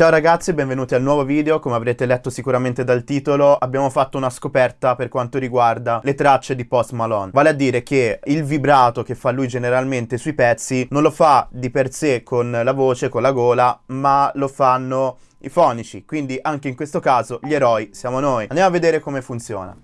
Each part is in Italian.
Ciao ragazzi, benvenuti al nuovo video. Come avrete letto sicuramente dal titolo, abbiamo fatto una scoperta per quanto riguarda le tracce di Post Malone. Vale a dire che il vibrato che fa lui generalmente sui pezzi non lo fa di per sé con la voce, con la gola, ma lo fanno i fonici. Quindi anche in questo caso gli eroi siamo noi. Andiamo a vedere come funziona.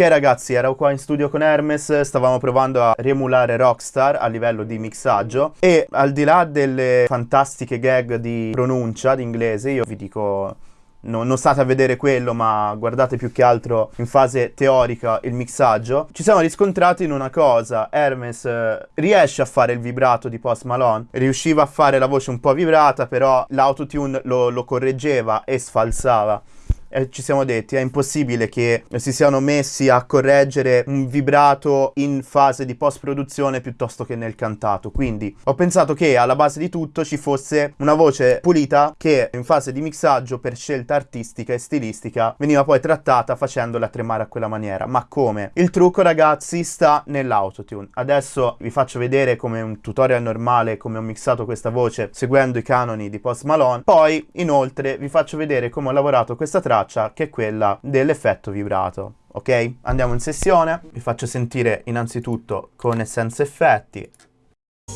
Ok ragazzi, ero qua in studio con Hermes, stavamo provando a riemulare Rockstar a livello di mixaggio e al di là delle fantastiche gag di pronuncia di inglese, io vi dico No, non state a vedere quello, ma guardate più che altro in fase teorica il mixaggio. Ci siamo riscontrati in una cosa: Hermes eh, riesce a fare il vibrato di Post Malone, riusciva a fare la voce un po' vibrata, però l'autotune lo, lo correggeva e sfalsava eh, ci siamo detti è impossibile che si siano messi a correggere un vibrato in fase di post produzione piuttosto che nel cantato. Quindi ho pensato che alla base di tutto ci fosse una voce pulita che in fase di mixaggio per scelta artistica e stilistica veniva poi trattata facendola tremare a quella maniera. Ma come? Il trucco ragazzi sta nell'autotune. Adesso vi faccio vedere come un tutorial normale come ho mixato questa voce seguendo i canoni di Post Malone. Poi inoltre vi faccio vedere come ho lavorato questa traccia traccia che è quella dell'effetto vibrato. Ok? Andiamo in sessione, vi faccio sentire innanzitutto con e senza effetti.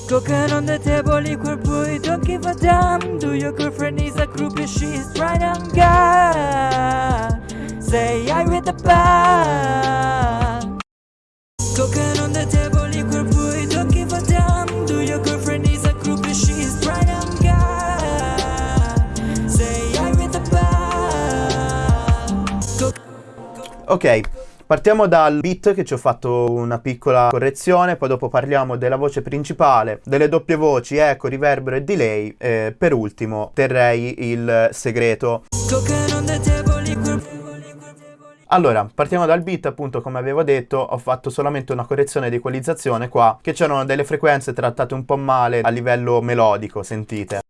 Cooking on the table, equal boy, don't give a damn Do your girlfriend is a groupie, she's right on God Say I with the band Cooking on the table, Ok, partiamo dal beat che ci ho fatto una piccola correzione, poi dopo parliamo della voce principale, delle doppie voci, eco, riverbero e delay, e per ultimo terrei il segreto. Allora, partiamo dal beat, appunto come avevo detto, ho fatto solamente una correzione di equalizzazione qua, che c'erano delle frequenze trattate un po' male a livello melodico, sentite.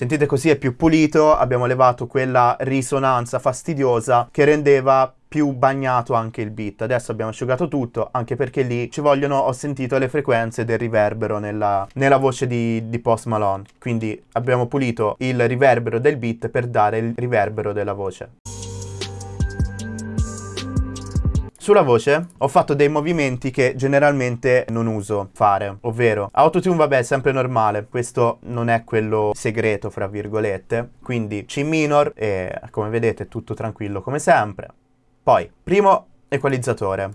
Sentite così è più pulito, abbiamo levato quella risonanza fastidiosa che rendeva più bagnato anche il beat. Adesso abbiamo asciugato tutto, anche perché lì ci vogliono, ho sentito le frequenze del riverbero nella, nella voce di, di Post Malone. Quindi abbiamo pulito il riverbero del beat per dare il riverbero della voce. Sulla voce ho fatto dei movimenti che generalmente non uso fare, ovvero autotune vabbè è sempre normale, questo non è quello segreto fra virgolette, quindi C minor e come vedete tutto tranquillo come sempre. Poi, primo equalizzatore.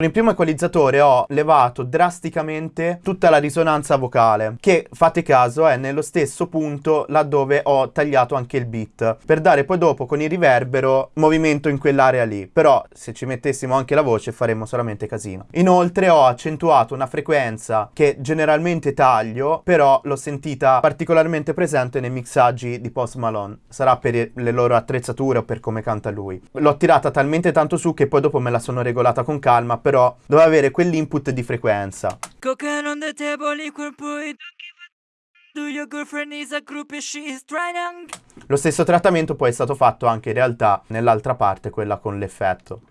Il primo equalizzatore ho levato drasticamente tutta la risonanza vocale, che fate caso è nello stesso punto laddove ho tagliato anche il beat, per dare poi dopo con il riverbero movimento in quell'area lì, però se ci mettessimo anche la voce faremmo solamente casino. Inoltre ho accentuato una frequenza che generalmente taglio, però l'ho sentita particolarmente presente nei mixaggi di Post Malone, sarà per le loro attrezzature o per come canta lui. L'ho tirata talmente tanto su che poi dopo me la sono regolata con calma, però doveva avere quell'input di frequenza. Lo stesso trattamento poi è stato fatto anche in realtà nell'altra parte, quella con l'effetto.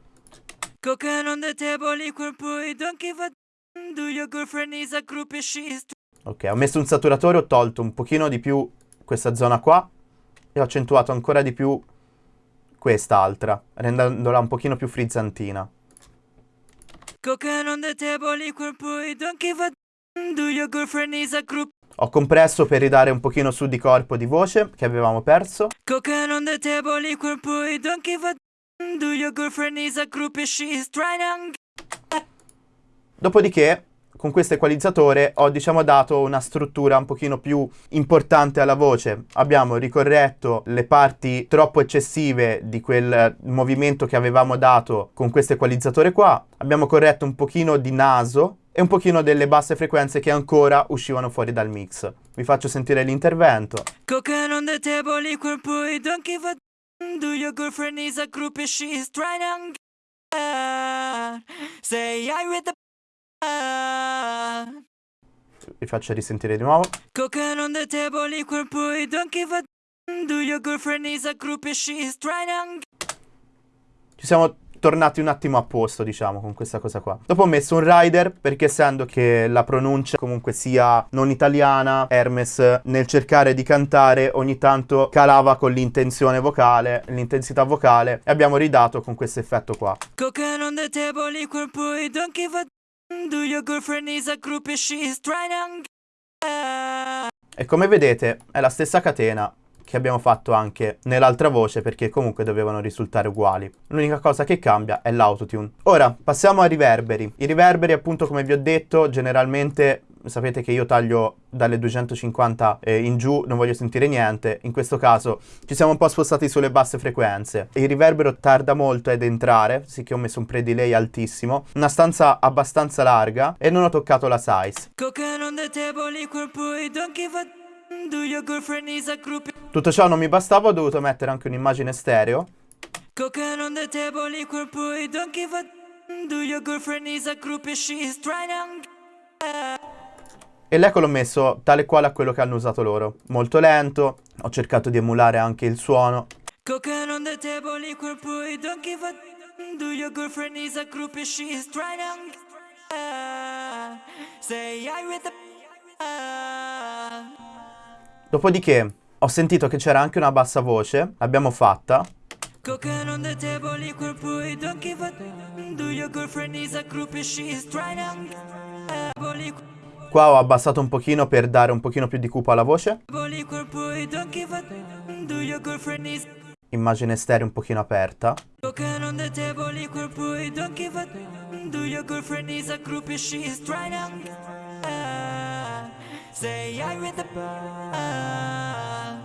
Ok, ho messo un saturatore, ho tolto un pochino di più questa zona qua e ho accentuato ancora di più quest'altra, rendendola un pochino più frizzantina. Ho compresso per ridare un pochino su di corpo di voce che avevamo perso. Dopodiché con questo equalizzatore ho diciamo dato una struttura un pochino più importante alla voce. Abbiamo ricorretto le parti troppo eccessive di quel movimento che avevamo dato con questo equalizzatore qua. Abbiamo corretto un pochino di naso e un pochino delle basse frequenze che ancora uscivano fuori dal mix. Vi faccio sentire l'intervento. Say I with the vi faccio risentire di nuovo. Cocaine on the table, equal boy, don't give a Do your girlfriend is a group and she is trying Ci siamo tornati un attimo a posto, diciamo, con questa cosa qua. Dopo ho messo un rider perché essendo che la pronuncia comunque sia non italiana, Hermes nel cercare di cantare ogni tanto calava con l'intenzione vocale, l'intensità vocale e abbiamo ridato con questo effetto qua. Cocaine on the table, equal boy, don't give a Do your girlfriend is a group and she is trying E come vedete è la stessa catena che abbiamo fatto anche nell'altra voce perché comunque dovevano risultare uguali. L'unica cosa che cambia è l'autotune. Ora passiamo ai riverberi. I riverberi appunto come vi ho detto generalmente sapete che io taglio dalle 250 eh, in giù, non voglio sentire niente. In questo caso ci siamo un po' spostati sulle basse frequenze. Il riverbero tarda molto ad entrare, sì che ho messo un pre-delay altissimo. Una stanza abbastanza larga e non ho toccato la size. Tutto ciò non mi bastava, ho dovuto mettere anche un'immagine stereo. E l'eco l'ho messo tale quale a quello che hanno usato loro. Molto lento, ho cercato di emulare anche il suono. The Dopodiché ho sentito che c'era anche una bassa voce, l'abbiamo fatta. Qua ho abbassato un pochino per dare un pochino più di cupo alla voce. Immagine stereo un pochino aperta.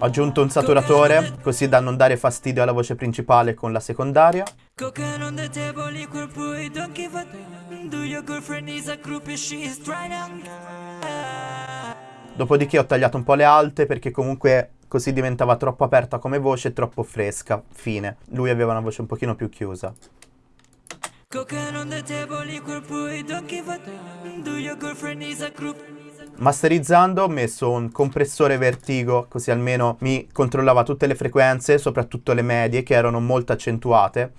Ho aggiunto un saturatore, così da non dare fastidio alla voce principale con la secondaria. Dopodiché ho tagliato un po' le alte perché comunque così diventava troppo aperta come voce e troppo fresca. Fine. Lui aveva una voce un pochino più chiusa. Masterizzando ho messo un compressore vertigo così almeno mi controllava tutte le frequenze, soprattutto le medie che erano molto accentuate.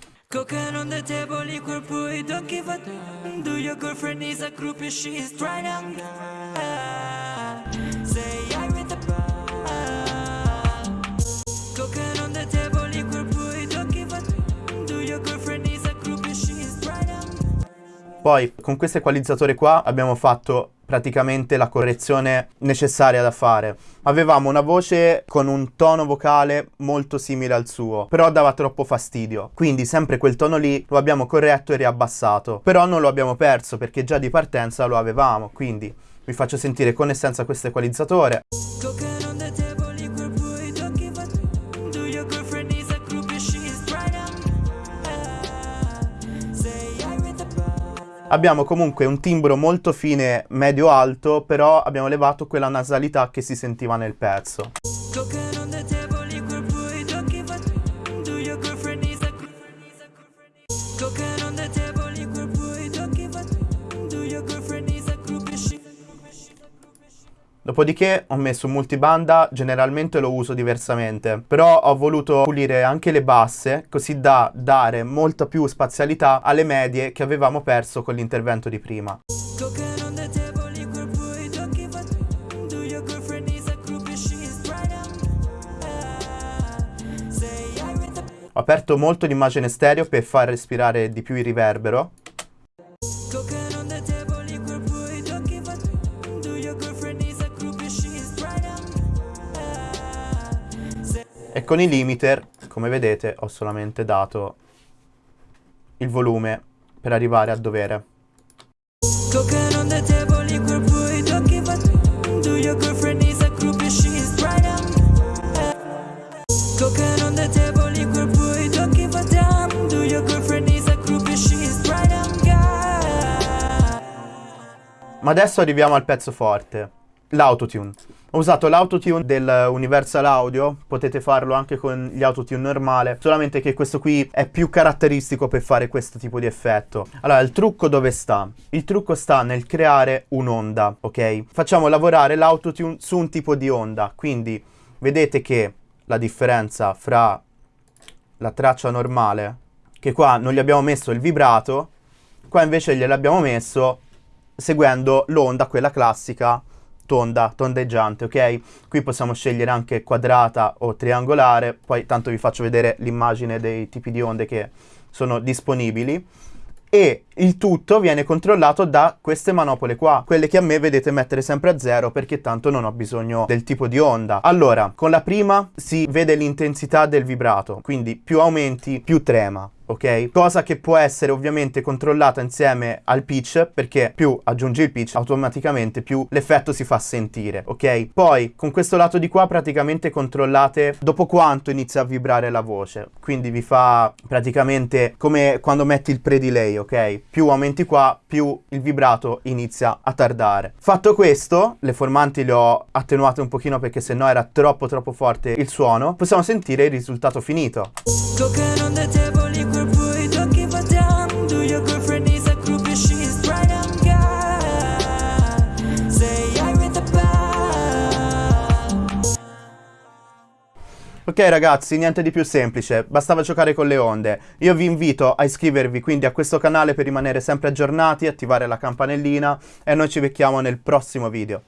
Poi con questo equalizzatore qua abbiamo fatto praticamente la correzione necessaria da fare. Avevamo una voce con un tono vocale molto simile al suo, però dava troppo fastidio. Quindi sempre quel tono lì lo abbiamo corretto e riabbassato. Però non lo abbiamo perso perché già di partenza lo avevamo, quindi vi faccio sentire con e senza questo equalizzatore. Abbiamo comunque un timbro molto fine medio-alto, però abbiamo levato quella nasalità che si sentiva nel pezzo. Dopodiché ho messo multibanda, generalmente lo uso diversamente, però ho voluto pulire anche le basse così da dare molta più spazialità alle medie che avevamo perso con l'intervento di prima. Ho aperto molto l'immagine stereo per far respirare di più il riverbero E con i limiter, come vedete, ho solamente dato il volume per arrivare a dovere. Ma adesso arriviamo al pezzo forte, l'autotune. Ho usato l'autotune del Universal Audio, potete farlo anche con gli autotune normale, solamente che questo qui è più caratteristico per fare questo tipo di effetto. Allora, il trucco dove sta? Il trucco sta nel creare un'onda, ok? Facciamo lavorare l'autotune su un tipo di onda, quindi vedete che la differenza fra la traccia normale, che qua non gli abbiamo messo il vibrato, qua invece gliel'abbiamo messo seguendo l'onda, quella classica, tonda, tondeggiante, ok? Qui possiamo scegliere anche quadrata o triangolare, poi tanto vi faccio vedere l'immagine dei tipi di onde che sono disponibili e il tutto viene controllato da queste manopole qua, quelle che a me vedete mettere sempre a zero perché tanto non ho bisogno del tipo di onda. Allora, con la prima si vede l'intensità del vibrato, quindi più aumenti più trema ok? Cosa che può essere ovviamente controllata insieme al pitch, perché più aggiungi il pitch automaticamente più l'effetto si fa sentire, ok? Poi con questo lato di qua praticamente controllate dopo quanto inizia a vibrare la voce, quindi vi fa praticamente come quando metti il pre-delay, ok? Più aumenti qua, più il vibrato inizia a tardare. Fatto questo, le formanti le ho attenuate un pochino perché sennò era troppo troppo forte il suono, possiamo sentire il risultato finito. Ok ragazzi, niente di più semplice, bastava giocare con le onde. Io vi invito a iscrivervi quindi a questo canale per rimanere sempre aggiornati, attivare la campanellina e noi ci becchiamo nel prossimo video.